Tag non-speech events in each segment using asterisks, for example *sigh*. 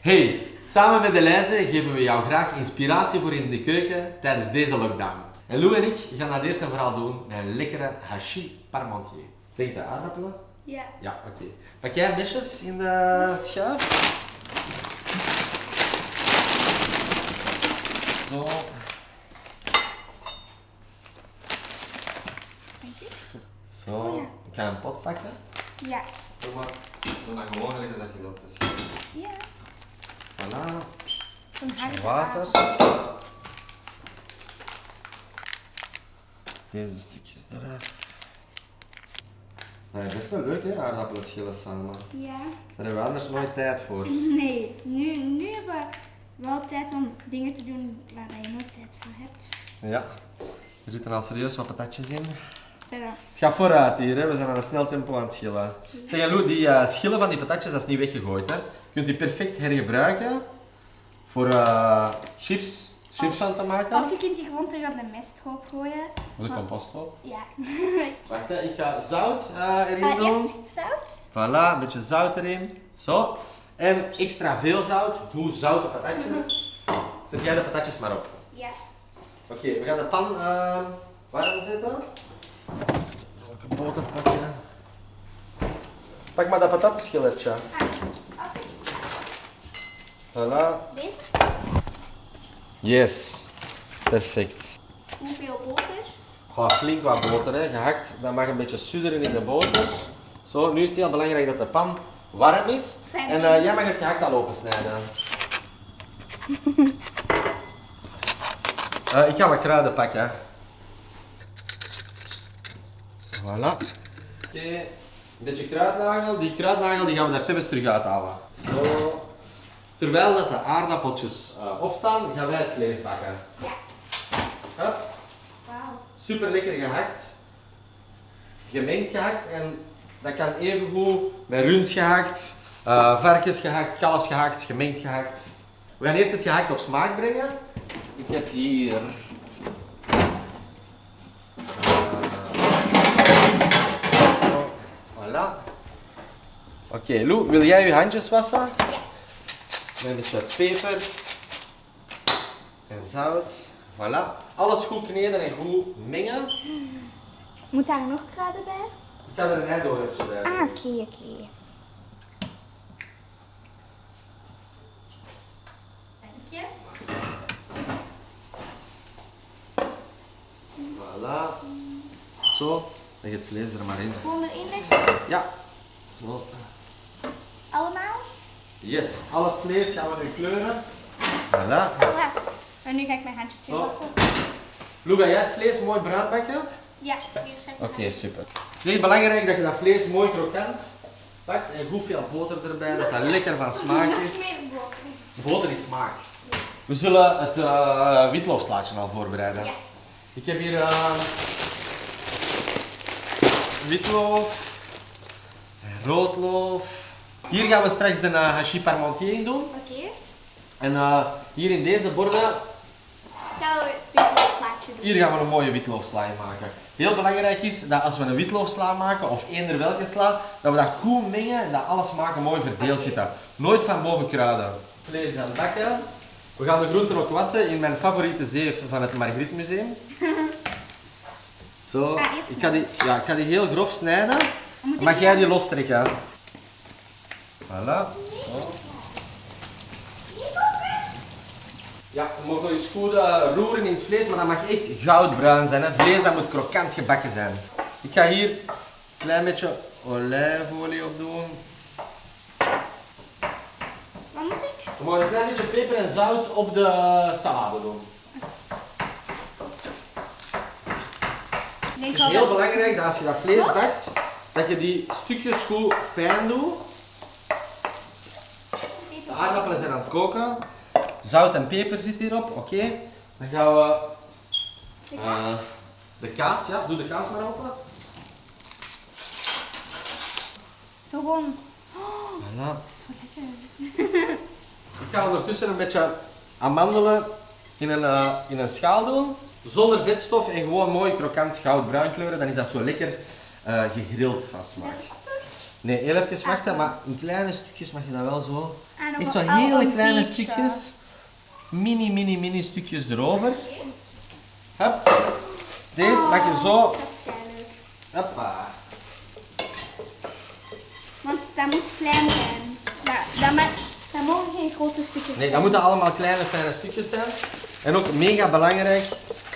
Hey, samen met Elijze geven we jou graag inspiratie voor in de keuken tijdens deze lockdown. En Lou en ik gaan dat eerst en vooral doen met een lekkere hachis parmentier. Denk je aardappelen? Ja. Ja, oké. Pak jij mesjes in de schuif? Zo. Zo. Oh ja. Ik ga een pot pakken. Ja. Doe maar, doe maar gewoon als dat je wilt. Dus. Ja. Voilà. Water. Deze stukjes eraf. Nou, best wel leuk hè, aardappelen schillen samen. Ja. Daar hebben we anders nooit tijd voor. *laughs* Nee, nu, nu hebben we wel tijd om dingen te doen waar je nooit tijd voor hebt. Ja. Er zitten al serieus wat patatjes in. Het gaat vooruit hier, hè. we zijn aan een snel tempo aan het schillen. Zeg Lou, die eh, schillen van die patatjes, dat is niet weggegooid. Hè. Je kunt die perfect hergebruiken voor eh, chips, chips van te maken. Of je kunt die gewoon terug op de mesthoop gooien. Voor de composthoop. Ja. *laughs* Wacht, hè. ik ga zout eh, erin Ah, doen. eerst zout. Voilà, een beetje zout erin. Zo. En extra veel zout, goed zoute patatjes. Zet jij de patatjes maar op. Ja. Oké, we gaan de pan uh, warm zetten. Welke boter pakken? Pak maar dat patatschillertje. Ah. Voilà. Yes. Perfect. Hoeveel boter? Ga flink wat boter, hè. gehakt. Dat mag een beetje sudderen in de boter. Zo, nu is het heel belangrijk dat de pan warm is. Fijn. En eh, jij mag het gehakt al opensnijden. *laughs* Eh, ik ga wat kruiden pakken. Voilà. Oké, een beetje kruidnagel. Die kruidnagel die gaan we daar zelfs terug uithalen. Zo. Terwijl dat de aardappeltjes eh, opstaan, gaan wij het vlees bakken. Ja. Hup. Super lekker gehakt. Gemengd gehakt en dat kan evengoed met rund gehakt, eh varkens gehakt, kalfs gehakt, gemengd gehakt. We gaan eerst het gehakt op smaak brengen. Ik heb hier. eh, voilà. Oké, Lou, wil jij je handjes wassen? Ja. Met een beetje peper en zout. Voilà. Alles goed kneden en goed mengen. Moet daar nog kruiden bij? Ik ga er een eidoortje bij. Ah, oké, oké. Dank je. Voilà. Zo. Leg het vlees er maar in. Gewoon erin leggen. Ja. Zo. Yes. Al het vlees gaan we nu kleuren. Voilà. Voilà. En nu ga ik mijn handjes Zo. wassen. Lou, ga jij het vlees mooi bruin bakken? Ja, hier ik Oké, super. Het is echt belangrijk dat je dat vlees mooi krokant pakt en goed veel boter erbij, dat dat lekker van smaak Nog is. meer boter. Boter is smaak. We zullen het uh, witloofslaatje al voorbereiden. Ja. Ik heb hier eh, witloof, en roodloof. Hier gaan we straks de uh, hachis parmentier in doen. Oké. En eh, hier in deze borden, Gaan we doen. hier gaan we een mooie witloofsla maken. Heel belangrijk is dat als we een witloofsla maken, of eender welke sla, dat we dat goed mengen en dat alle smaken mooi verdeeld zitten. Nooit van boven kruiden. Vlees aan bakken. We gaan de groenten ook wassen in mijn favoriete zeef van het Margriet Museum. *laughs* Zo, ik ga, die, ja, ik ga die heel grof snijden. Mag jij die lostrekken? Voilà. Zo. Ja, je mag nog eens goed roeren in het vlees, maar dat mag echt goudbruin zijn. Hè. Vlees dat moet krokant gebakken zijn. Ik ga hier een klein beetje olijfolie op doen. Wat moet ik? Je mag een klein beetje peper en zout op de salade doen. Het is heel belangrijk dat als je dat vlees bakt, dat je die stukjes goed fijn doet. Aardappelen zijn aan het koken. Zout en peper zit hierop, oké. Dan gaan we De eh, kaas? de kaas, ja, doe de kaas maar open. Zo gewoon. Voilà. Zo lekker. Ik ga ondertussen een beetje amandelen in een, eh, in een schaal doen. Zonder vetstof en gewoon mooi krokant goudbruin kleuren. Dan is dat zo lekker eh, gegrild van smaak. Nee, heel even wachten, maar in kleine stukjes mag je dat wel zo. En nog Echt zo wel al hele kleine stukjes. Mini, mini, mini stukjes erover. Hup. Deze mag je zo. Hoppa. Want dat moet klein zijn. Dat, dat, dat mogen geen grote stukjes Nee, zijn. dat moeten allemaal kleine, kleine stukjes zijn. En ook mega belangrijk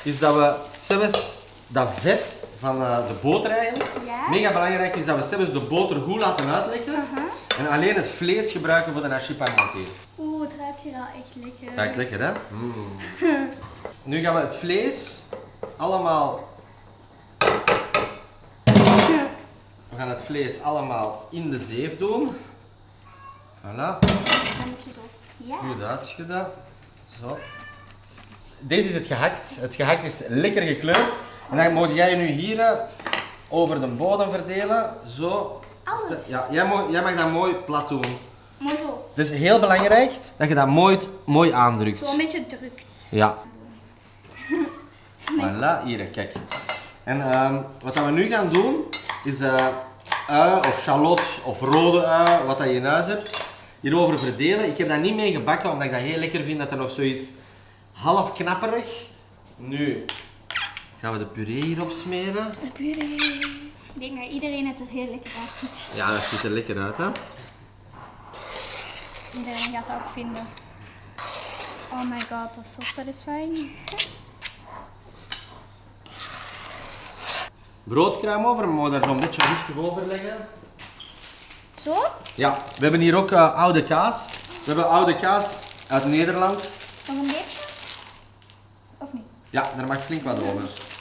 is dat we zelfs dat vet van eh, de boter eigenlijk. Ja. Mega belangrijk is dat we zelfs de boter goed laten uitlekken. En alleen het vlees gebruiken voor de hachis parmentier. Oeh, het ruikt hier al echt lekker. Ruikt lekker, hè? Mm. *laughs* Nu gaan we het vlees allemaal... We gaan het vlees allemaal in de zeef doen. Voilà. Ja. Goed uitschudden. Zo. Deze is het gehakt. Het gehakt is lekker gekleurd. En dan moet jij nu hier eh, over de bodem verdelen. Zo. Alles. Ja, jij mag, jij mag dat mooi plat doen. Maar zo. Het is heel belangrijk dat je dat mooi, mooi aandrukt. Zo een beetje drukt. Ja. *laughs* Voilà, hier, kijk. En ehm, wat dat we nu gaan doen, is eh ui of shallot of rode ui, wat dat je in huis hebt, hierover verdelen. Ik heb dat niet mee gebakken, omdat ik dat heel lekker vind, dat er nog zoiets half knapperig. Nu gaan we de puree hierop smeren. De puree. Ik denk dat iedereen het er heel lekker uitziet. Ja, dat ziet er lekker uit, hè? Iedereen gaat dat ook vinden. Oh my god, dat is zo satisfying. Broodkruim over, maar we daar zo'n beetje rustig over leggen. Zo? Ja, we hebben hier ook eh, oude kaas. We hebben oude kaas uit Nederland. Nog een beetje? Of niet? Ja, daar mag flink wat over.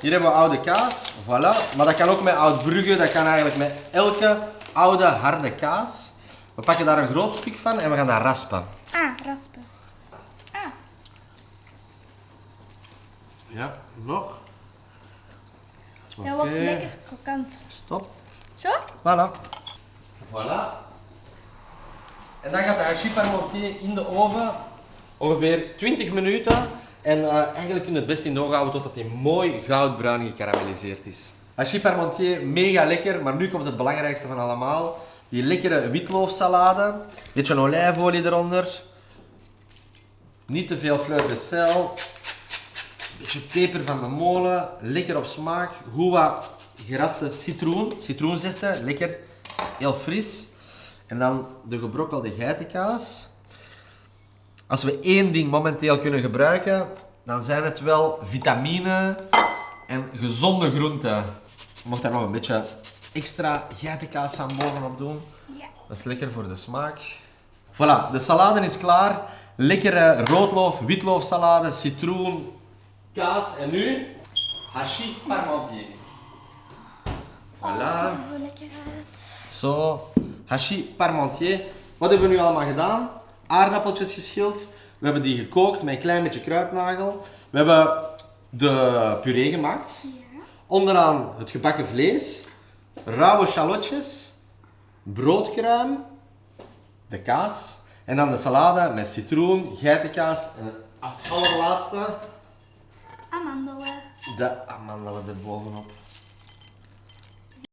Hier hebben we oude kaas, voilà. Maar dat kan ook met oud Brugge, dat kan eigenlijk met elke oude harde kaas. We pakken daar een groot stuk van en we gaan dat raspen. Ah, raspen. Ah, Ja, nog. dat wordt lekker krokant. Stop. Zo? Voilà. Voilà. En dan gaat de parmentier in de oven ongeveer 20 minuten. En eh, eigenlijk kun je het best in de oven houden totdat hij mooi goudbruin gekarameliseerd is. Hachis parmentier, mega lekker, maar nu komt het belangrijkste van allemaal. Die lekkere witloofsalade. Beetje olijfolie eronder. Niet te veel fleur de sel. Beetje peper van de molen, lekker op smaak. Goed wat geraste citroen, citroenzesten, lekker, heel fris. En dan de gebrokkelde geitenkaas. Als we één ding momenteel kunnen gebruiken, dan zijn het wel vitamine en gezonde groenten. Je mocht daar nog een beetje extra geitenkaas van bovenop doen. Ja. Dat is lekker voor de smaak. Voilà, de salade is klaar. Lekkere roodloof, witloofsalade, citroen, kaas en nu hachis parmentier. Oh, Voilà. dat ziet er zo lekker uit. Zo, hachis parmentier. Wat hebben we nu allemaal gedaan? Aardappeltjes geschild. We hebben die gekookt met een klein beetje kruidnagel. We hebben de puree gemaakt. Ja. Onderaan het gebakken vlees, rauwe shallotjes, broodkruim, de kaas en dan de salade met citroen, geitenkaas en als allerlaatste Amandelen. de amandelen erbovenop.